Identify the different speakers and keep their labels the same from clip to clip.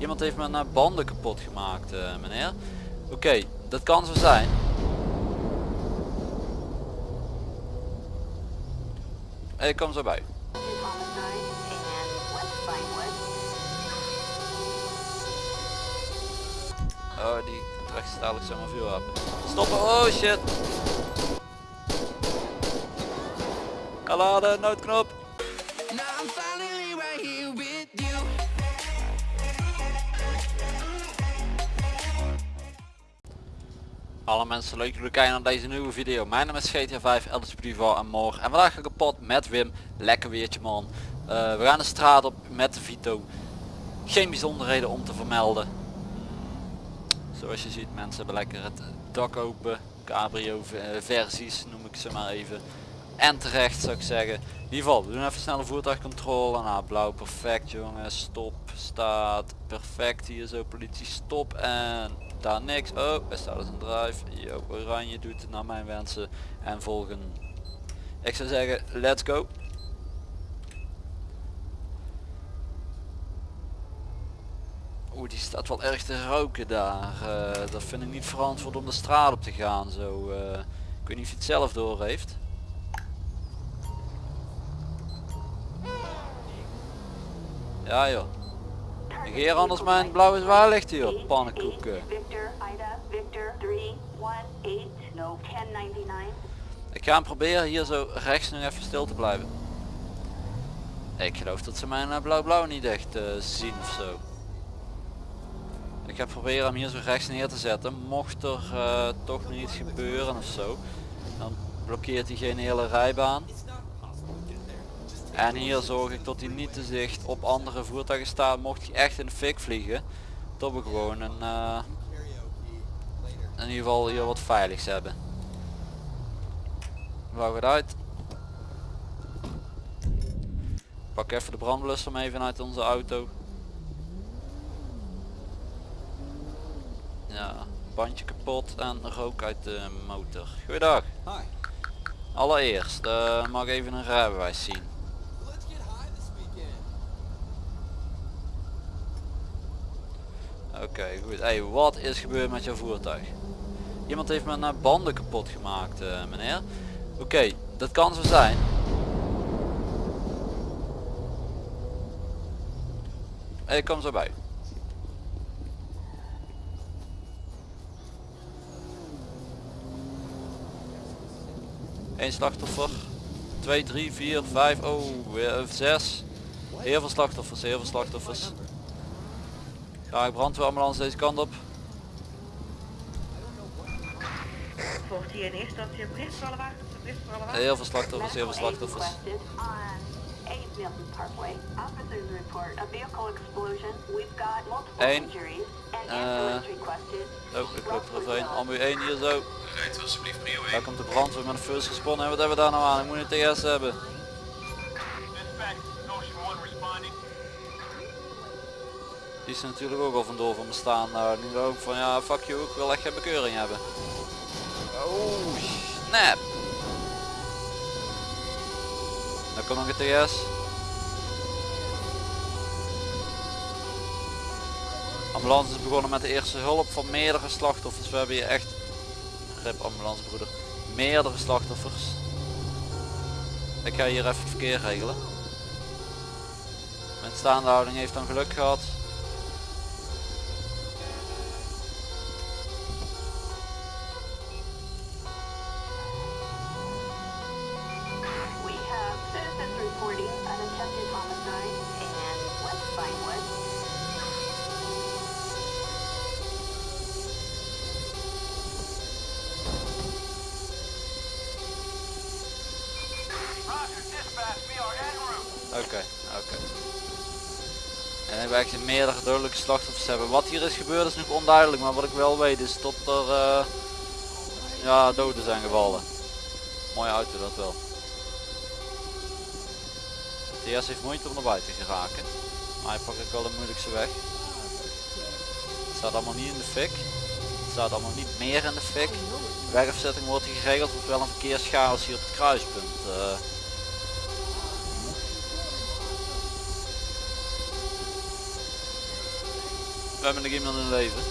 Speaker 1: Iemand heeft mijn banden kapot gemaakt uh, meneer. Oké, dat kan zo zijn. Ik kom zo bij. Oh, die trekt dadelijk zomaar hebben. Stoppen, oh shit. Laden, noodknop. Alle mensen leuk jullie kijken naar deze nieuwe video. Mijn naam is GTA 5, Elders en morgen. En vandaag ga ik kapot met Wim. Lekker weertje man. Uh, we gaan de straat op met de Vito. Geen bijzonderheden om te vermelden. Zoals je ziet mensen hebben lekker het dak open. Cabrio versies noem ik ze maar even. En terecht zou ik zeggen. In ieder geval, we doen even snelle voertuigcontrole. Nou, blauw perfect jongens. Stop, staat perfect. Hier zo politie stop en daar niks. Oh, er staat een drive. Yo, oranje doet het naar mijn wensen. En volgen. Ik zou zeggen, let's go. Oeh, die staat wel erg te roken daar. Uh, dat vind ik niet verantwoord om de straat op te gaan. Zo, uh, ik weet niet of hij het zelf door heeft. Ja joh. Negeer anders mijn blauwe zwaarlicht hier, pannenkoeken. Ik ga hem proberen hier zo rechts nog even stil te blijven. Ik geloof dat ze mijn eh, blauw-blauw niet echt uh, zien ofzo. Ik ga proberen hem hier zo rechts neer te zetten. Mocht er uh, toch niet gebeuren ofzo. Dan blokkeert hij geen hele rijbaan. En hier zorg ik dat hij niet te zicht op andere voertuigen staat. Mocht hij echt in de fik vliegen. Dat we gewoon een, uh, in ieder geval hier wat veiligs hebben. Wou het uit. Pak even de brandblusser mee vanuit onze auto. Ja, bandje kapot en rook uit de motor. Goeiedag. Allereerst uh, mag ik even een rijbewijs zien. Oké, goed. Hey, wat is gebeurd met jouw voertuig? Iemand heeft mijn banden kapot gemaakt, uh, meneer. Oké, dat kan zo zijn. Ik kom zo bij. Eén slachtoffer. 2, 3, 4, 5, oh, 6. Heel veel slachtoffers, heel veel slachtoffers. Ja, ik brandweerambulance deze kant op. Volgt hier in eerste instantie een bericht voor alle wagens? Heel veel slachtoffers, heel veel slachtoffers. Eén. Uh, oh, ik loop er overheen. Ambu 1 hier zo. Rijdt alsjeblieft prio 1. Daar komt de brandweer met een first responder. En wat hebben we daar nou aan? Ik moet een TS hebben. Die is natuurlijk ook al vandoor van me staan. Nou, nu ook van ja, fuck you, ik wil echt geen bekeuring hebben. Oh, snap. Dan komt nog een TS. Ambulance is begonnen met de eerste hulp van meerdere slachtoffers. We hebben hier echt, rip ambulance broeder, meerdere slachtoffers. Ik ga hier even het verkeer regelen. Mijn staande houding heeft dan geluk gehad. Oké, oké. En we echt meerdere dodelijke slachtoffers hebben. Wat hier is gebeurd is nog onduidelijk, maar wat ik wel weet is dat er uh, ja, doden zijn gevallen. Mooie auto dat wel. TS heeft moeite om naar buiten te geraken. Maar hij pakt ook wel de moeilijkste weg. Het staat allemaal niet in de fik. Het staat allemaal niet meer in de fik. Wegafzetting wordt geregeld, wordt wel een verkeerschaos hier op het kruispunt. Uh, We hebben nog iemand in leven.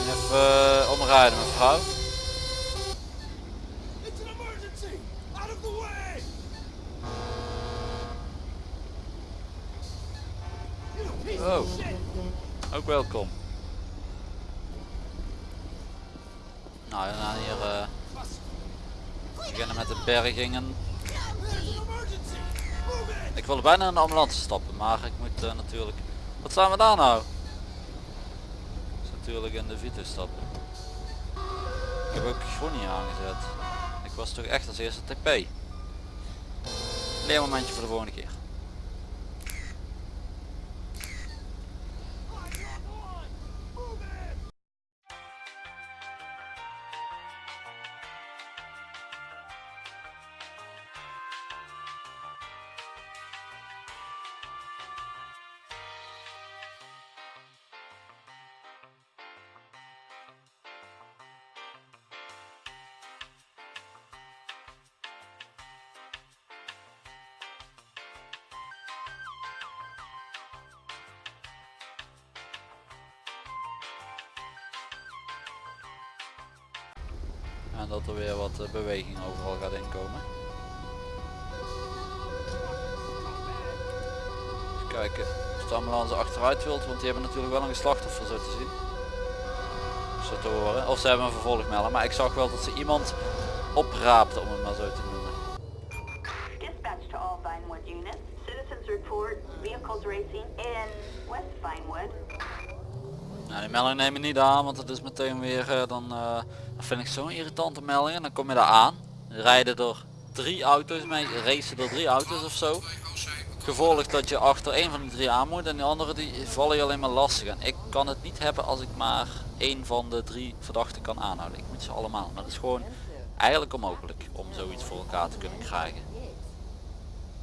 Speaker 1: Even uh, omrijden mevrouw.
Speaker 2: It's an emergency! Out of the way! You piece
Speaker 1: Oh. Ook welkom. Nou, we gaan hier eh, beginnen met de bergingen. Ik wilde bijna in de ambulance stappen, maar ik moet eh, natuurlijk... Wat staan we daar nou? Dus natuurlijk in de Vito stappen. Ik heb ook niet aangezet. Ik was toch echt als eerste TP. Leermomentje voor de volgende keer. Dat er weer wat eh, beweging overal gaat inkomen. Even kijken of de ambulance achteruit wilt, want die hebben natuurlijk wel een slachtoffer zo te zien. Zo te horen. Of ze hebben een vervolgmelder, maar ik zag wel dat ze iemand opraapte om het maar zo te noemen. Nou, die melding neem ik niet aan, want het is meteen weer, eh, dan eh, dat vind ik zo'n irritante melding. En dan kom je daar aan, rijden er drie auto's mee, racen er drie auto's of zo. Gevolgd dat je achter één van die drie aan moet en die andere die vallen je alleen maar lastig. Ik kan het niet hebben als ik maar één van de drie verdachten kan aanhouden. Ik moet ze allemaal, maar dat is gewoon eigenlijk onmogelijk om zoiets voor elkaar te kunnen krijgen.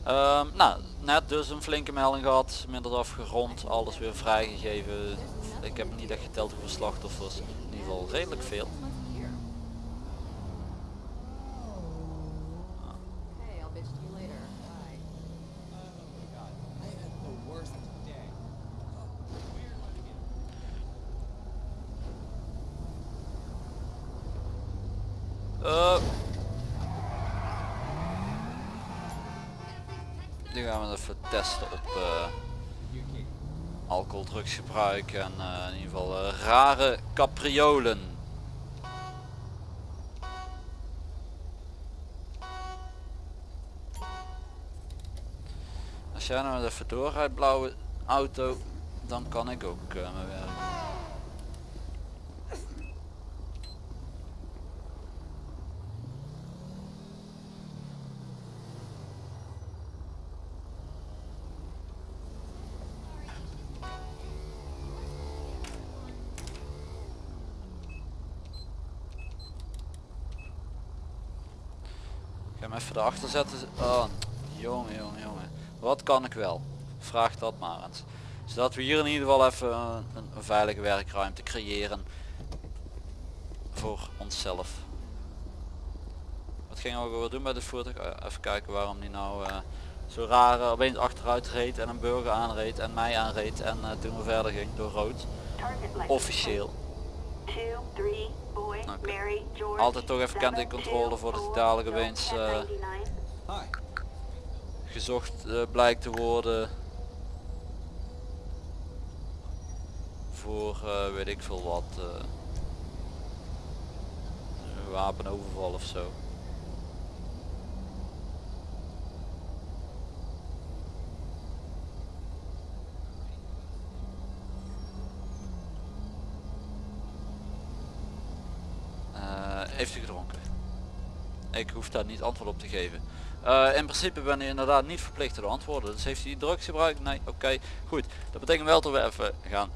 Speaker 1: Ehm, nou, net dus een flinke melding gehad, minder afgerond, alles weer vrijgegeven. Ik heb niet echt geteld hoeveel slachtoffers, in ieder geval redelijk veel. Testen op eh alcohol, drugsgebruik en eh, in ieder geval eh, rare capriolen. Als jij nou even doorrijdt blauwe auto, dan kan ik ook mijn werk. Ga hem even erachter zetten. Oh, jongen, jongen, jongen. Wat kan ik wel? Vraag dat maar eens. Zodat we hier in ieder geval even een, een veilige werkruimte creëren. Voor onszelf. Wat gingen we weer doen bij dit voertuig? Eh, even kijken waarom die nou eh, zo raar opeens achteruit reed en een burger aanreed en mij aanreed. En eh, toen we verder ging door rood. Officieel.
Speaker 3: 2, 3,
Speaker 1: Altijd toch even kant in
Speaker 3: 7,
Speaker 1: controle
Speaker 3: 2,
Speaker 1: voordat
Speaker 3: 4,
Speaker 1: dadelijk opeens, eh,
Speaker 3: 1099.
Speaker 1: gezocht eh, blijkt te worden voor eh, weet ik veel wat eh, wapenoverval of zo heeft u gedronken ik hoef daar niet antwoord op te geven eh, in principe ben je inderdaad niet verplicht te antwoorden. Dus heeft hij drugs gebruikt? Nee, oké. Goed. Dat betekent wel dat we even gaan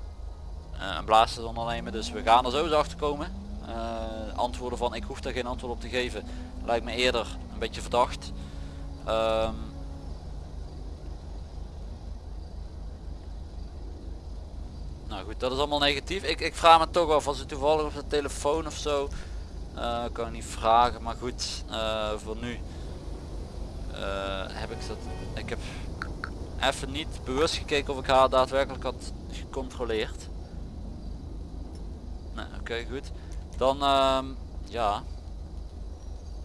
Speaker 1: eh, een blaastest ondernemen. Dus we gaan er sowieso achter komen. Eh, antwoorden van ik hoef daar geen antwoord op te geven. Lijkt me eerder een beetje verdacht. Ehm, nou goed, dat is allemaal negatief. Ik, ik vraag me toch af als u toevallig op de telefoon of zo. Eh, kan ik niet vragen, maar goed, eh, voor nu eh, heb ik dat. Ik heb even niet bewust gekeken of ik haar daadwerkelijk had gecontroleerd. Nee, oké goed. Dan ehm, ja,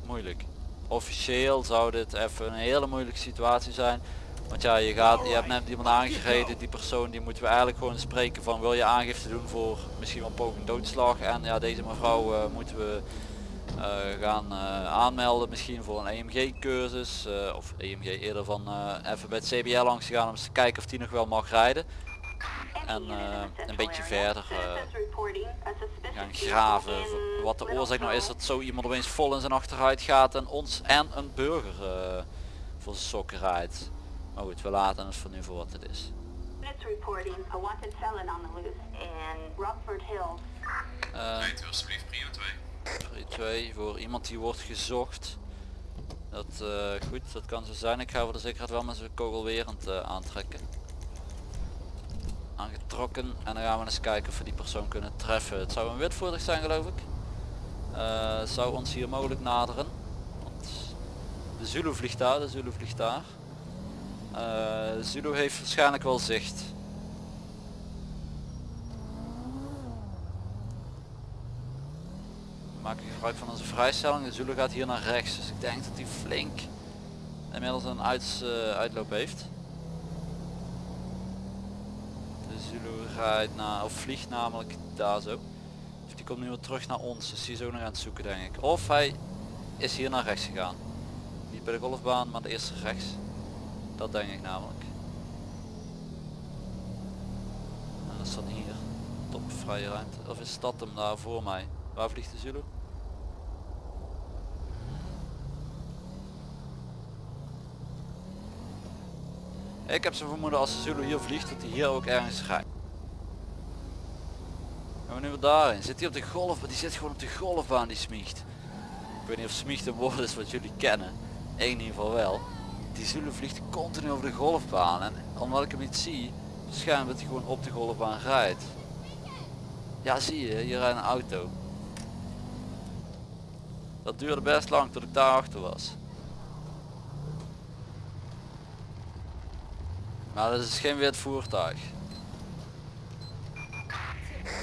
Speaker 1: moeilijk. Officieel zou dit even een hele moeilijke situatie zijn. Want ja, je, gaat, je hebt net iemand aangereden, die persoon die moeten we eigenlijk gewoon spreken van wil je aangifte doen voor misschien wel poging doodslag. En ja, deze mevrouw eh, moeten we eh, gaan eh, aanmelden misschien voor een EMG cursus. of EMG eerder van even bij het CBL langs te gaan om eens te kijken of die nog wel mag rijden. En een beetje verder gaan graven wat de oorzaak nou is dat zo iemand opeens vol in zijn achteruit gaat en ons en een burger voor zijn sokken rijdt. Maar goed, we laten het voor nu voor wat het is.
Speaker 3: It's reporting a wanted felon on the loose in Rockford Hills.
Speaker 1: Eh,
Speaker 4: Rijdt u alsjeblieft prio 2.
Speaker 1: 2 voor iemand die wordt gezocht. Dat eh, goed, dat kan zo zijn. Ik ga voor de zekerheid wel met zijn kogelwerend eh, aantrekken. Aangetrokken en dan gaan we eens kijken of we die persoon kunnen treffen. Het zou een wit voertuig zijn geloof ik. Eh, zou ons hier mogelijk naderen. Want de Zulu vliegt daar, de Zulu vliegt daar. Eh, Zulu heeft waarschijnlijk wel zicht. We maken gebruik van onze vrijstelling. De Zulu gaat hier naar rechts. Dus ik denk dat hij flink inmiddels een eh, uitloop heeft. De Zulu rijdt naar, of vliegt namelijk daar zo. Dus die komt nu weer terug naar ons. Dus die is ook nog aan het zoeken denk ik. Of hij is hier naar rechts gegaan. Niet bij de golfbaan, maar de eerste rechts. Dat denk ik namelijk. En dat is dan hier. Top vrije ruimte. Of is dat hem daar voor mij? Waar vliegt de Zulu? Ik heb zo'n vermoeden als de Zulu hier vliegt dat hij hier ook ergens rijdt. Gaan we nu weer daarin? Zit hij op de golfbaan? Die zit gewoon op de golfbaan die smiegt. Ik weet niet of smiegt een woord is wat jullie kennen. Ik in ieder geval wel. Die Zulu vliegt continu over de golfbaan en omdat ik hem niet zie, schijnt dat hij gewoon op de golfbaan rijdt. Ja zie je, hier rijdt een auto. Dat duurde best lang tot ik daar achter was. Maar dat is geen wit voertuig.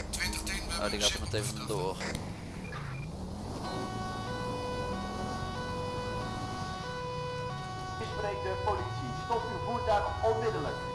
Speaker 4: 2010
Speaker 1: Oh, die gaat er meteen vandoor.
Speaker 5: Spreekt de politie. Stop uw voertuig onmiddellijk.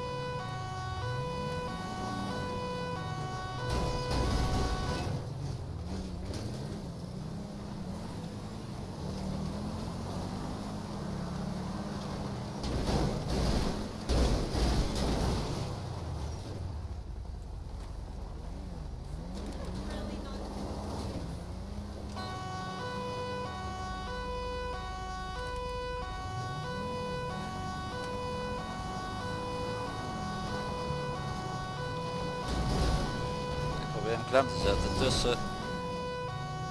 Speaker 1: Probeer hem klem te zetten tussen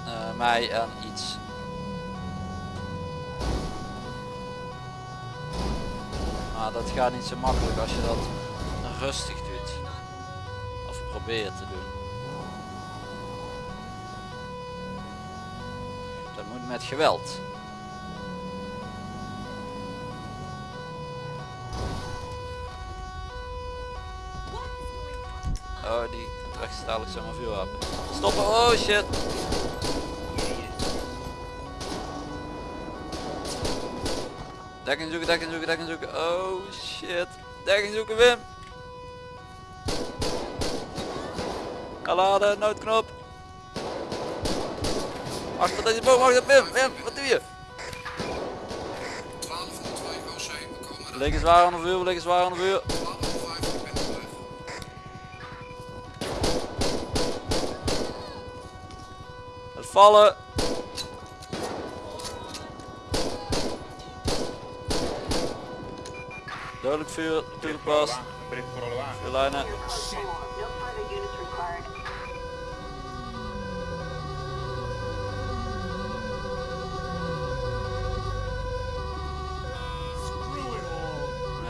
Speaker 1: eh, mij en iets. Maar dat gaat niet zo makkelijk als je dat rustig doet. Of probeert te doen. Dat moet met geweld. Die trekt dadelijk zomaar vuurwapen. Stoppen, oh shit! Dekking zoeken, dekking zoeken, dekking zoeken. Oh shit. Dekking zoeken, Wim. Kaladen, noodknop. Achter deze boom, achter Wim, Wim, wat doe je?
Speaker 4: 1202 OC, we komen
Speaker 1: liggen zwaar aan de vuur, we liggen zwaar aan de vuur. Vallen. Dodelijk vuur, toegepast. Vuurlijnen.
Speaker 2: All.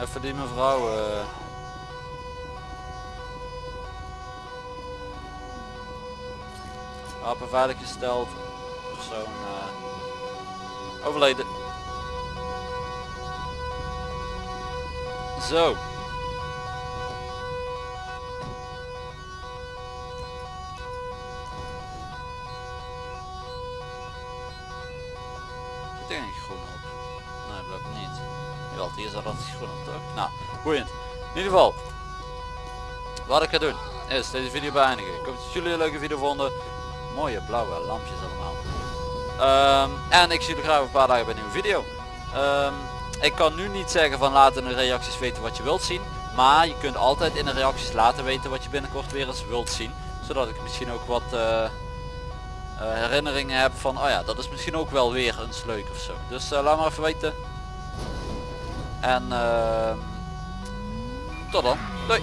Speaker 1: Even die mevrouw. eh. Apen veiliggesteld. Persoon eh, overleden. Zo. Zit er geen groen op? Nee, blijkt niet. Jawel, hier zat altijd groen op toch? Nou, boeiend. In ieder geval. Wat ik ga doen is deze video beëindigen. Ik hoop dat jullie een leuke video vonden. Mooie blauwe lampjes allemaal. Ehm, en ik zie jullie graag een paar dagen bij een nieuwe video. Ehm, ik kan nu niet zeggen van laat in de reacties weten wat je wilt zien. Maar je kunt altijd in de reacties laten weten wat je binnenkort weer eens wilt zien. Zodat ik misschien ook wat eh, eh, herinneringen heb van oh ja dat is misschien ook wel weer eens leuk of zo. Dus eh, laat maar even weten. En ehm, tot dan. Doei.